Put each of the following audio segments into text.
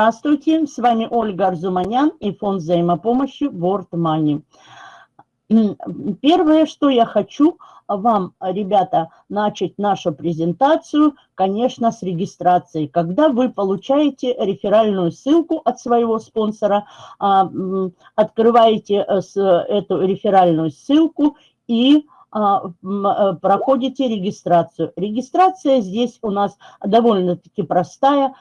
Здравствуйте, с вами Ольга Арзуманян и фонд взаимопомощи World Money. Первое, что я хочу вам, ребята, начать нашу презентацию, конечно, с регистрации. Когда вы получаете реферальную ссылку от своего спонсора, а, открываете э, эту реферальную ссылку и проходите регистрацию. Регистрация здесь у нас довольно-таки простая.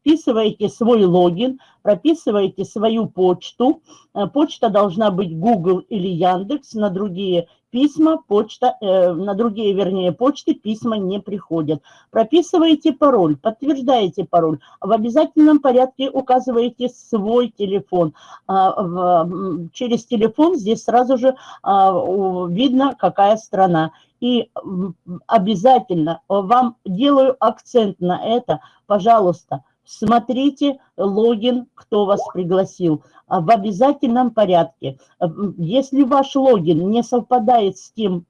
Вписываете свой логин, прописываете свою почту. Э, почта должна быть Google или Яндекс, на другие письма, почта, э, на другие, вернее, почты письма не приходят. Прописываете пароль, подтверждаете пароль, в обязательном порядке указываете свой телефон. А, в, через телефон здесь сразу же а, видно, какая страна. И обязательно вам делаю акцент на это, пожалуйста, смотрите логин, кто вас пригласил, а в обязательном порядке. Если ваш логин не совпадает с тем,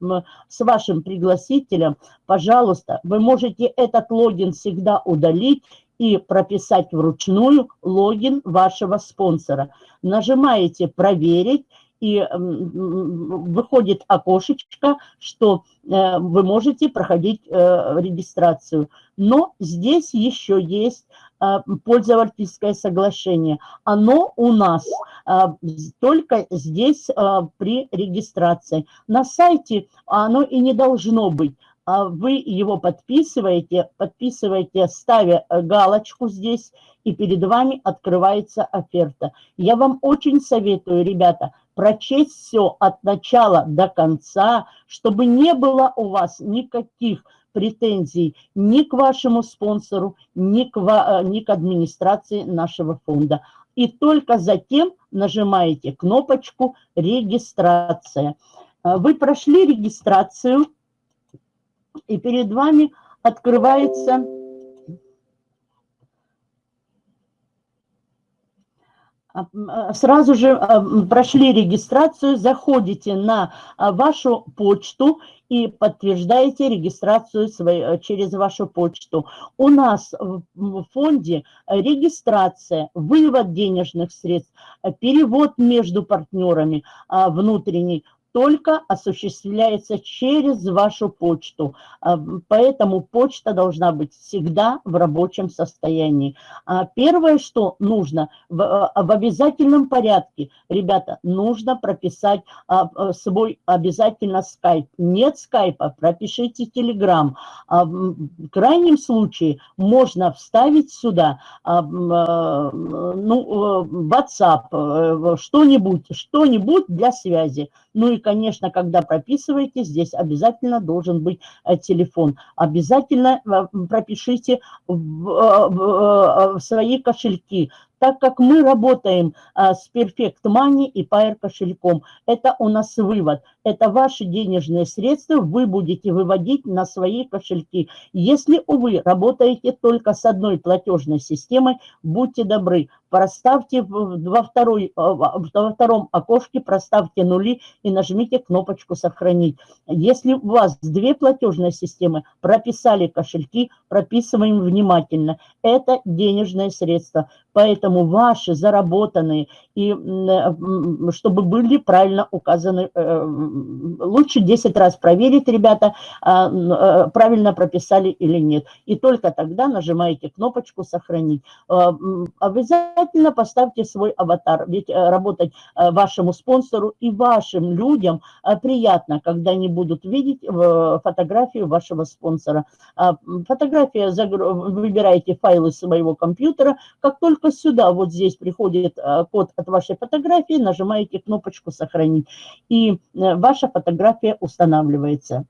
с вашим пригласителем, пожалуйста, вы можете этот логин всегда удалить и прописать вручную логин вашего спонсора. Нажимаете «Проверить», и выходит окошечко, что э, вы можете проходить э, регистрацию. Но здесь еще есть э, пользовательское соглашение. Оно у нас только здесь при регистрации. На сайте оно и не должно быть. А вы его подписываете, подписываете, ставя галочку здесь, и перед вами открывается оферта. Я вам очень советую, ребята, прочесть все от начала до конца, чтобы не было у вас никаких претензий ни к вашему спонсору, ни к, э, ни к администрации нашего фонда. И только затем нажимаете кнопочку «Регистрация». Э, вы прошли регистрацию, и перед вами открывается А, а, сразу же а, прошли регистрацию, заходите на вашу почту и подтверждаете регистрацию своей, через вашу почту. У нас в фонде регистрация, вывод денежных средств, перевод между партнерами внутренний, только осуществляется через вашу почту. А, поэтому почта должна быть всегда в рабочем состоянии. А первое, что нужно, в, а, в обязательном порядке, ребята, нужно прописать свой обязательно скайп. Нет скайпа, пропишите телеграм. В крайнем случае можно вставить сюда ну, WhatsApp, э, что-нибудь, что-нибудь для связи. Ну и, конечно, когда прописываете, здесь обязательно должен быть э, телефон. Обязательно э, пропишите в, в, в свои кошельки так как мы работаем с Perfect Money и Pair кошельком. Это у нас вывод. Это ваши денежные средства вы будете выводить на свои кошельки. Если, увы, работаете только с одной платежной системой, будьте добры, проставьте во, второй, а, во втором окошке, проставьте нули и нажмите кнопочку «Сохранить». Если у вас две платежные системы, прописали кошельки, прописываем внимательно. Это денежные средства. Поэтому ваши заработанные, и чтобы были правильно указаны, э, лучше 10 раз проверить, ребята, а, э, правильно прописали или нет. И только тогда нажимаете кнопочку «Сохранить». Э, обязательно поставьте свой аватар, ведь работать вашему спонсору и вашим людям приятно, когда они будут видеть фотографию вашего спонсора. А, фотография, выбираете файлы своего компьютера, как только сюда, вот здесь приходит э, код от вашей фотографии, нажимаете кнопочку «Сохранить», и э, ваша фотография устанавливается.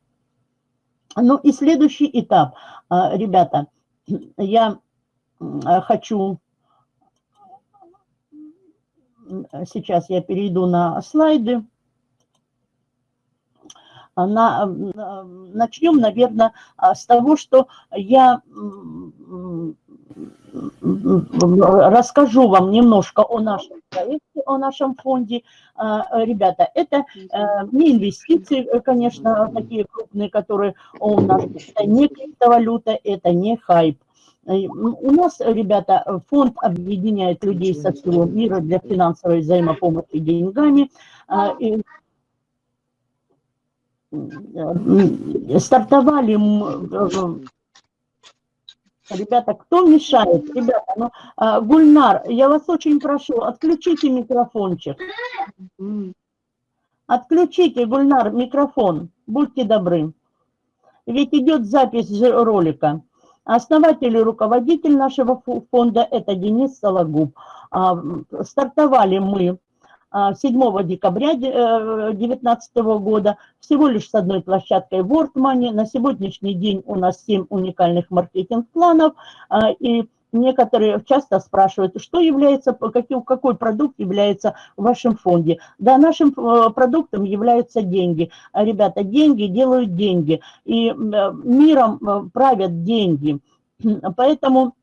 Ну и следующий этап, э, ребята, я хочу, сейчас я перейду на слайды, на, начнем, наверное, с того, что я расскажу вам немножко о нашем проекте, о нашем фонде. А, ребята, это э, не инвестиции, конечно, такие крупные, которые у нас, это не криптовалюта, это не хайп. У нас, ребята, фонд объединяет людей со всего мира для финансовой взаимопомощи деньгами. И стартовали Ребята, кто мешает? Ребята, ну, а, Гульнар, я вас очень прошу, отключите микрофончик. Отключите, Гульнар, микрофон, будьте добры. Ведь идет запись ролика. Основатель и руководитель нашего фонда – это Денис Сологуб. А, стартовали мы 7 а, декабря 2019 э, года всего лишь с одной площадкой WordMoney. На сегодняшний день у нас 7 уникальных маркетинг-планов, а, и некоторые часто спрашивают, что является, какой, какой продукт является в вашем фонде. Да, нашим э, продуктом являются деньги. Ребята, деньги делают деньги, и э, миром правят деньги. Поэтому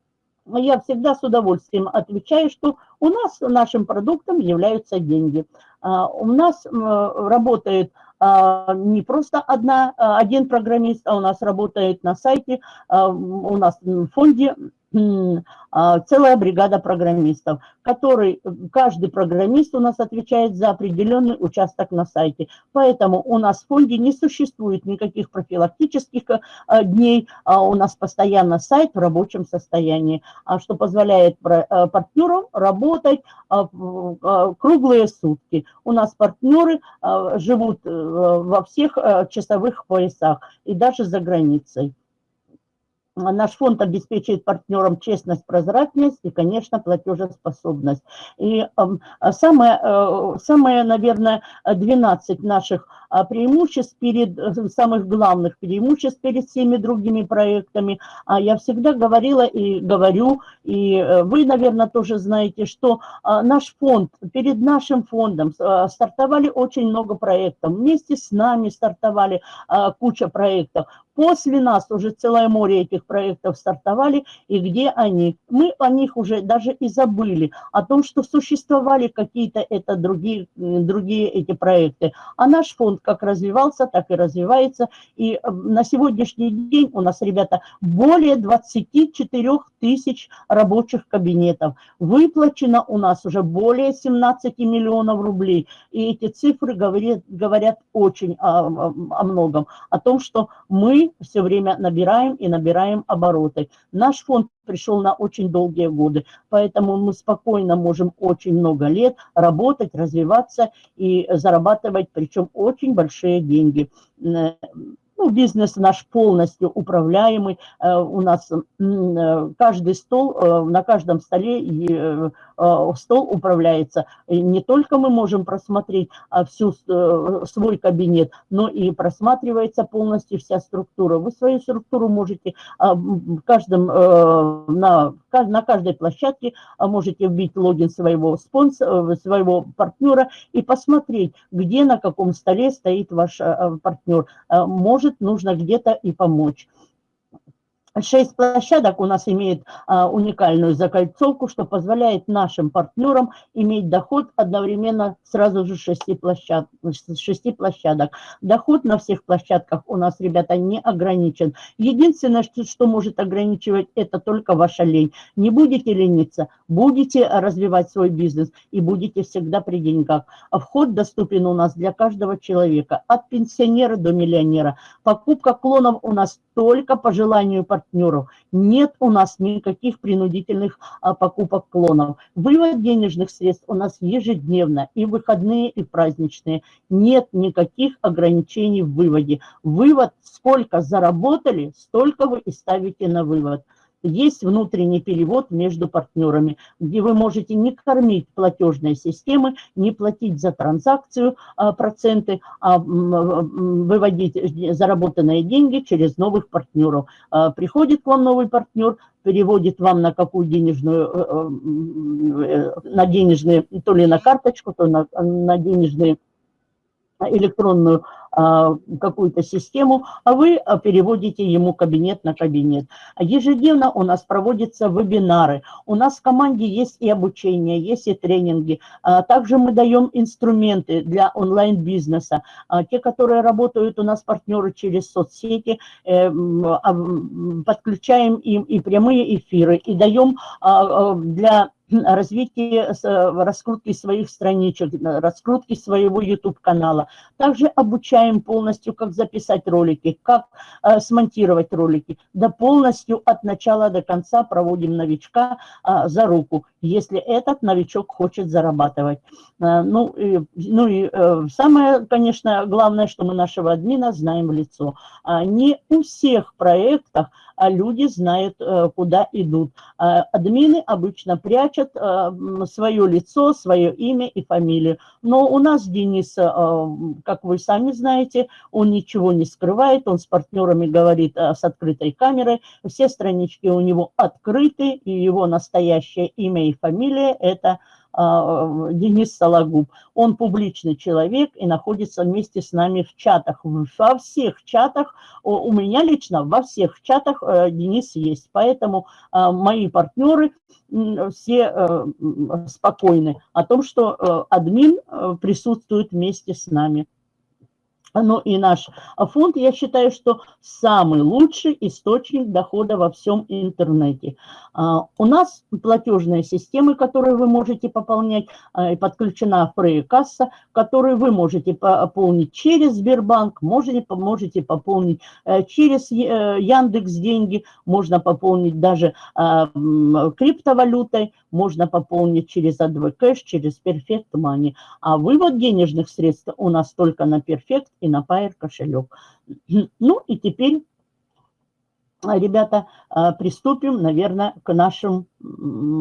я всегда с удовольствием отвечаю, что у нас нашим продуктом являются деньги. А, у нас работает а, не просто одна, а, один программист, а у нас работает на сайте, у нас в фонде а, целая бригада программистов, который, каждый программист у нас отвечает за определенный участок на сайте. Поэтому у нас в фонде не существует никаких профилактических а, дней, а у нас постоянно сайт в рабочем состоянии, что позволяет партнерам работать круглые сутки. У нас партнеры живут э, во всех часовых поясах и даже за границей. Наш фонд обеспечивает партнерам честность, прозрачность и, конечно, платежеспособность. И э, самое, э, самое, наверное, 12 наших а, преимуществ перед, э, самых главных преимуществ перед всеми другими проектами. А я всегда говорила и говорю, и э, вы, наверное, тоже знаете, что а, наш фонд, перед нашим фондом стартовали очень много проектов. Вместе с нами стартовали куча проектов. После нас уже целое море этих проектов стартовали, и где они? Мы о них уже даже и забыли, о том, что существовали какие-то это другие, другие эти проекты. А наш фонд как развивался, так и развивается. И э, на сегодняшний день у нас, ребята, более 24 тысяч рабочих кабинетов. Выплачено у нас уже более 17 миллионов рублей. И эти цифры говорят, говорят очень о, о многом. О том, что мы все время набираем и набираем обороты. Наш фонд пришел на очень долгие годы, поэтому мы спокойно можем очень много лет работать, развиваться и зарабатывать, причем очень большие деньги. Ну, бизнес наш полностью управляемый. Э, у нас э, каждый стол, э, на каждом столе стол управляется. И не только мы можем просмотреть а, всю свой кабинет, но и просматривается полностью вся структура. Вы свою структуру можете а, в каждом, на, на каждой площадке а, можете вбить логин своего спонсора, своего партнера и посмотреть, где на каком столе стоит ваш партнер. Может, нужно где-то и помочь. Шесть площадок у нас имеет а, уникальную закольцовку, что позволяет нашим партнерам иметь доход одновременно сразу же шести площадок, шести площадок. Доход на всех площадках у нас, ребята, не ограничен. Единственное, что, что может ограничивать, это только ваша лень. Не будете лениться, будете развивать свой бизнес и будете всегда при деньгах. Вход доступен у нас для каждого человека, от пенсионера до миллионера. Покупка клонов у нас только по желанию партнеров. Нет у нас никаких принудительных а, покупок клонов. Вывод денежных средств у нас ежедневно, и выходные, и праздничные. Нет никаких ограничений в выводе. Вывод, сколько заработали, столько вы и ставите на вывод есть внутренний перевод между партнерами, где вы можете не кормить платежные системы, не платить за транзакцию а, проценты, а выводить заработанные деньги через новых партнеров. А, приходит к вам новый партнер, переводит вам на какую денежную, э, э, на денежные, то ли на карточку, то на, на денежные электронную а, какую-то систему, а вы а, переводите ему кабинет на кабинет. Ежедневно у нас проводятся вебинары, у нас в команде есть и обучение, есть и тренинги. А, также мы даем инструменты для онлайн-бизнеса. Те, которые работают у нас партнеры через соцсети, э, подключаем им и прямые эфиры, и даем для развитие раскрутки своих страничек, раскрутки своего YouTube-канала. Также обучаем полностью, как записать ролики, как э, смонтировать ролики. Да полностью от начала до конца проводим новичка э, за руку, если этот новичок хочет зарабатывать. Э, ну, и, ну и э, самое, конечно, главное, что мы нашего админа знаем в лицо. А не у всех проектах а люди знают, э, куда идут. А админы обычно прячут свое лицо, свое имя и фамилию. Но у нас Денис, как вы сами знаете, он ничего не скрывает, он с партнерами говорит с открытой камерой, все странички у него открыты, и его настоящее имя и фамилия – это а, Денис Сологуб. Он публичный человек и находится вместе с нами в чатах. Во всех чатах, у меня лично во всех чатах э, Денис есть. Поэтому а, мои партнеры все э, спокойны о том, что э, админ присутствует вместе с нами. Ну и наш фонд, я считаю, что самый лучший источник дохода во всем интернете. А, у нас платежные системы, которые вы можете пополнять, а, подключена Фрей-касса, которую вы можете пополнить через Сбербанк, можете, можете пополнить э, через э, Яндекс деньги, можно пополнить даже а, криптовалютой, можно пополнить через AdV Cash, через Perfect Money. А вывод денежных средств у нас только на Perfect и на Pair кошелек. Ну и теперь, ребята, а, приступим, наверное, к нашим,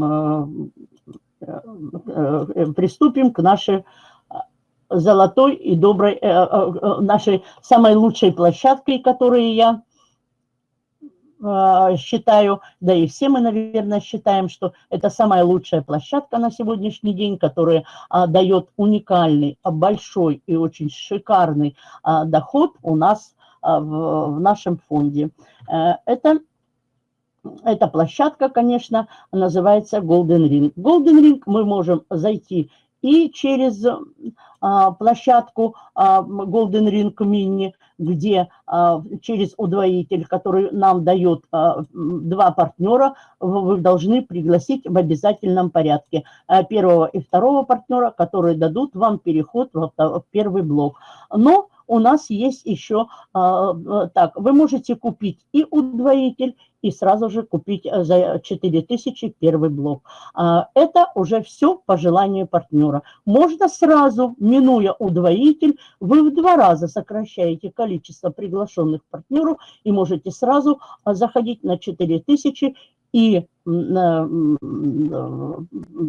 а, э, приступим к нашей золотой и доброй, э, э, нашей самой лучшей площадкой, которую я считаю, да и все мы, наверное, считаем, что это самая лучшая площадка на сегодняшний день, которая а, дает уникальный, а, большой и очень шикарный а, доход у нас а, в, нашем фонде. А, это эта площадка, конечно, называется Golden Ring. Golden Ring мы можем зайти и через а, площадку а, Golden Ring Mini, где а, через удвоитель, который нам дает а, два партнера, вы должны пригласить в обязательном порядке а, первого и второго партнера, которые дадут вам переход в, первый блок. Но у нас есть еще, а, а, так, вы можете купить и удвоитель, и сразу же купить э, за 4000 первый блок. А, это уже все по желанию партнера. Можно сразу, минуя удвоитель, вы в два раза сокращаете количество приглашенных партнеров и можете сразу заходить на 4000 и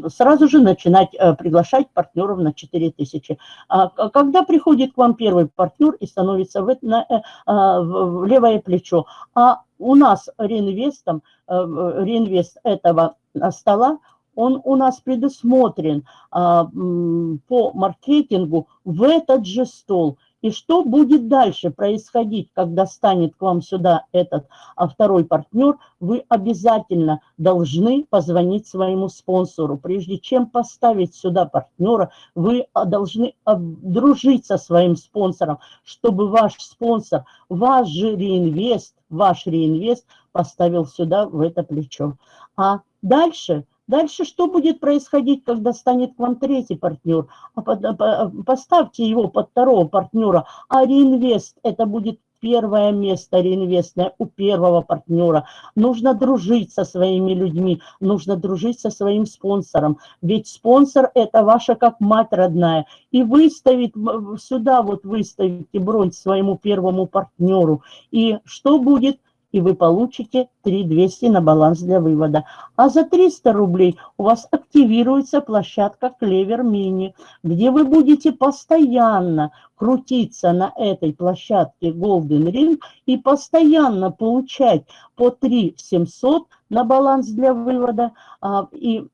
сразу же начинать э, приглашать партнеров на 4000. А когда приходит к вам первый партнер и становится э, а, в левое плечо, а у нас реинвестом, э, реинвест этого стола, он у нас предусмотрен а, по маркетингу в этот же стол – и что будет дальше происходить, когда станет к вам сюда этот а второй партнер, вы обязательно должны позвонить своему спонсору. Прежде чем поставить сюда партнера, вы а, должны дружить со своим спонсором, чтобы ваш спонсор, ваш же реинвест, ваш реинвест поставил сюда в это плечо. А дальше Дальше что будет происходить, когда станет к вам третий партнер? А поставьте его под второго партнера, а реинвест – это будет первое место реинвестное у первого партнера. Нужно дружить со своими людьми, нужно дружить со своим спонсором. Ведь спонсор – это ваша как мать родная. И выставить, сюда вот выставите бронь своему первому партнеру. И что будет? И вы получите 3200 на баланс для вывода. А за 300 рублей у вас активируется площадка Клевер Мини, где вы будете постоянно крутиться на этой площадке Golden Ring и постоянно получать по 3 700 на баланс для вывода, а, и,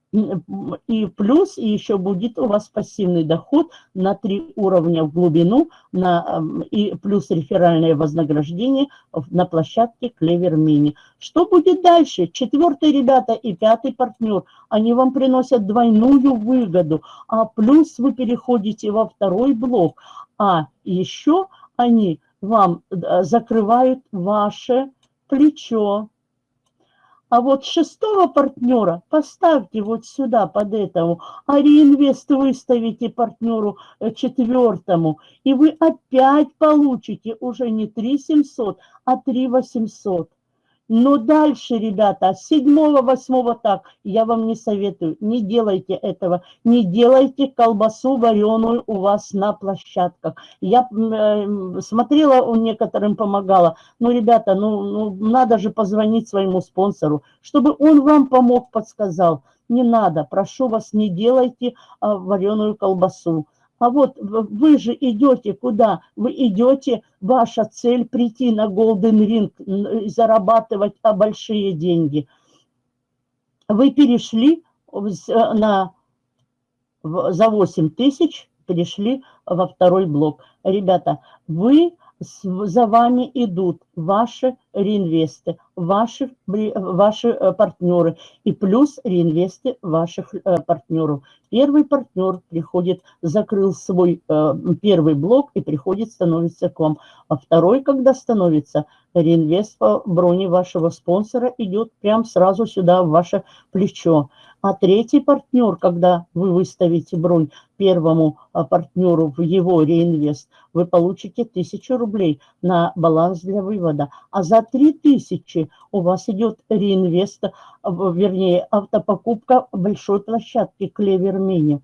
и плюс и еще будет у вас пассивный доход на 3 уровня в глубину на, и плюс реферальное вознаграждение на площадке Clever Mini. Что будет дальше? Четвертый, ребята, и пятый партнер, они вам приносят двойную выгоду, а плюс вы переходите во второй блок, а еще они вам э, закрывают ваше плечо, а вот шестого партнера поставьте вот сюда под этому, а реинвест выставите партнеру э, четвертому, и вы опять получите уже не 3 700, а 3 800. Но дальше, ребята, седьмого, восьмого так, я вам не советую, не делайте этого, не делайте колбасу вареную у вас на площадках. Я э, смотрела, у некоторым помогала, ну, ребята, ну, ну, надо же позвонить своему спонсору, чтобы он вам помог, подсказал. Не надо, прошу вас, не делайте а, вареную колбасу. А вот вы же идете куда? Вы идете, ваша цель прийти на Golden Ring, зарабатывать а, большие деньги. Вы перешли на, за 8 тысяч, перешли во второй блок. Ребята, вы за вами идут ваши реинвесты, ваши, ваши э, партнеры и плюс реинвесты ваших э, партнеров. Первый партнер приходит, закрыл свой э, первый блок и приходит, становится к вам. А второй, когда становится, реинвест по броне вашего спонсора идет прям сразу сюда, в ваше плечо. А третий партнер, когда вы выставите бронь первому партнеру в его реинвест, вы получите 1000 рублей на баланс для вывода. А за 3000 у вас идет реинвест, вернее, автопокупка большой площадки Клевер Мини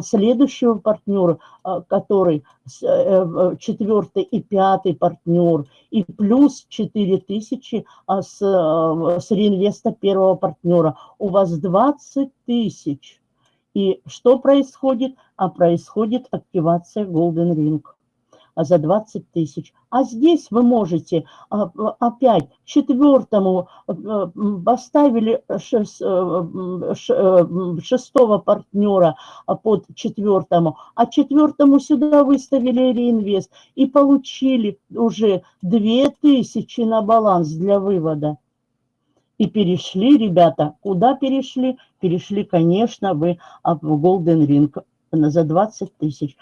следующего партнера, а, который э, э, четвертый и пятый партнер, и плюс 4 тысячи а, с, э, с реинвеста первого партнера. У вас 20 тысяч. И что происходит? А происходит активация Golden Ring за 20 тысяч. А здесь вы можете а, опять четвертому э, поставили э, э, шестого партнера под четвертому, а четвертому сюда выставили реинвест и получили уже 2000 на баланс для вывода. И перешли, ребята, куда перешли? Перешли, конечно, вы в Golden Ring за 20 тысяч.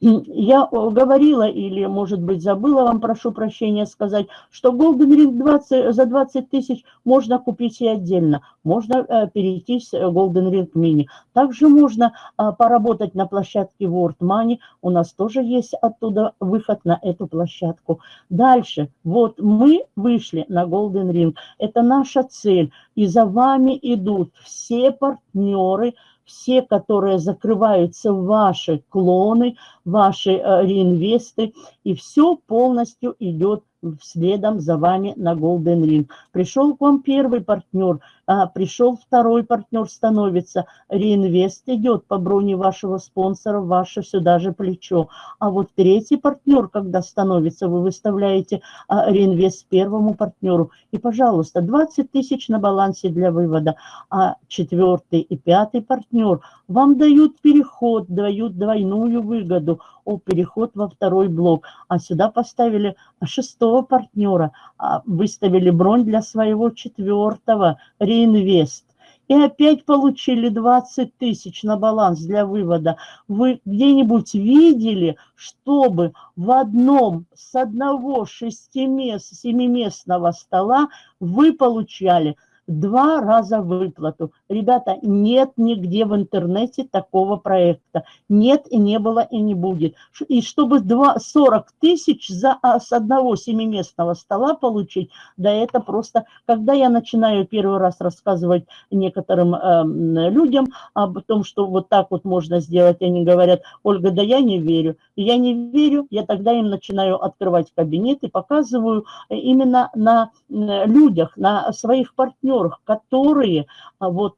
Я говорила или, может быть, забыла вам, прошу прощения, сказать, что Golden Ring 20, за 20 тысяч можно купить и отдельно. Можно э, перейти с Golden Ring Mini. Также можно э, поработать на площадке World Money. У нас тоже есть оттуда выход на эту площадку. Дальше. Вот мы вышли на Golden Ring. Это наша цель. И за вами идут все партнеры, все, которые закрываются ваши клоны, ваши э, реинвесты, и все полностью идет следом за вами на Golden Ring. Пришел к вам первый партнер, а, пришел второй партнер, становится, реинвест идет по броне вашего спонсора, ваше сюда же плечо. А вот третий партнер, когда становится, вы выставляете а, реинвест первому партнеру. И, пожалуйста, 20 тысяч на балансе для вывода. А четвертый и пятый партнер вам дают переход, дают двойную выгоду о переход во второй блок. А сюда поставили шестого партнера, а, выставили бронь для своего четвертого, реинвест. И опять получили 20 тысяч на баланс для вывода. Вы где-нибудь видели, чтобы в одном с одного шестимест, семиместного стола вы получали два раза выплату. Ребята, нет нигде в интернете такого проекта. Нет и не было и не будет. И чтобы 2, 40 тысяч за, а, с одного семиместного стола получить, да это просто, когда я начинаю первый раз рассказывать некоторым э, людям об том, что вот так вот можно сделать, они говорят, Ольга, да я не верю. Я не верю, я тогда им начинаю открывать кабинет и показываю именно на людях, на своих партнерах, которые а, вот э,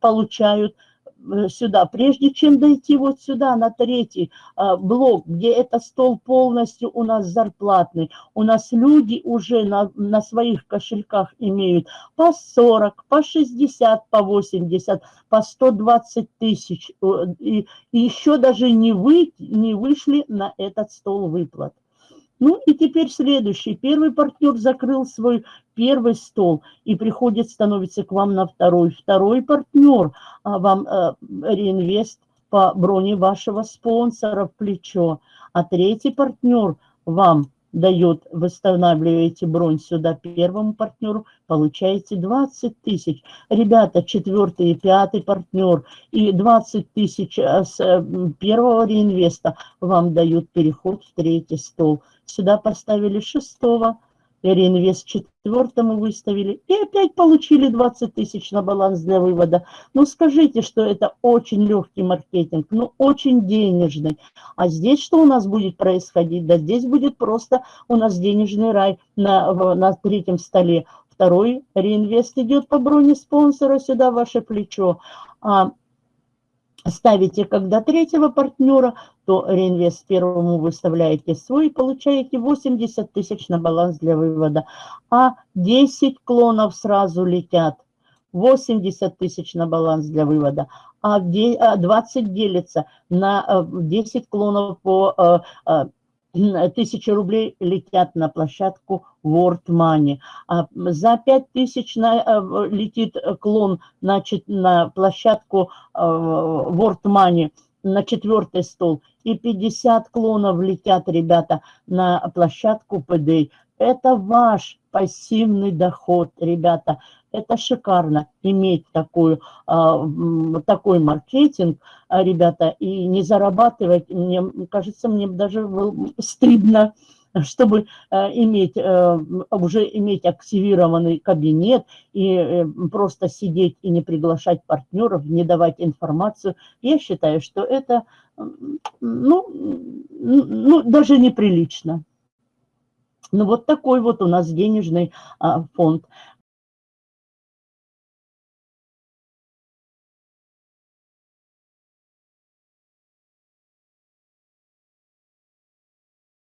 получают э, сюда, прежде чем дойти вот сюда, на третий а, блок, где это стол полностью у нас зарплатный, у нас люди уже на, на своих кошельках имеют по 40, по 60, по 80, по 120 тысяч, и, и еще даже не, вы, не вышли на этот стол выплат. Ну и теперь следующий. Первый партнер закрыл свой первый стол и приходит, становится к вам на второй. Второй партнер а вам э, реинвест по броне вашего спонсора в плечо. А третий партнер вам дает, восстанавливаете бронь сюда первому партнеру, получаете 20 тысяч. Ребята, четвертый и пятый партнер и 20 тысяч э, с э, первого реинвеста вам дают переход в третий стол. Сюда поставили шестого, реинвест четвертому выставили, и опять получили 20 тысяч на баланс для вывода. Ну, скажите, что это очень легкий маркетинг, ну, очень денежный. А здесь что у нас будет происходить? Да здесь будет просто у нас денежный рай на, на третьем столе. Второй реинвест идет по броне спонсора сюда, ваше плечо. А ставите когда третьего партнера, то реинвест первому выставляете свой, получаете 80 тысяч на баланс для вывода. А 10 клонов сразу летят, 80 тысяч на баланс для вывода. А 20 а делится на 10 э, клонов по э, э, тысячи рублей летят на площадку World Money. А за 5 тысяч на, э, летит клон значит, на площадку э, World Money на четвертый стол. И 50 клонов летят, ребята, на площадку PD. Это ваш пассивный доход, ребята. Это шикарно иметь такую, а, такой маркетинг, а, ребята, и не зарабатывать, мне кажется, мне даже стыдно, чтобы а, иметь, уже иметь активированный кабинет и э, просто сидеть и не приглашать партнеров, не давать информацию. Я считаю, что это ну, ну, даже неприлично. Ну, вот такой вот у нас денежный а, фонд.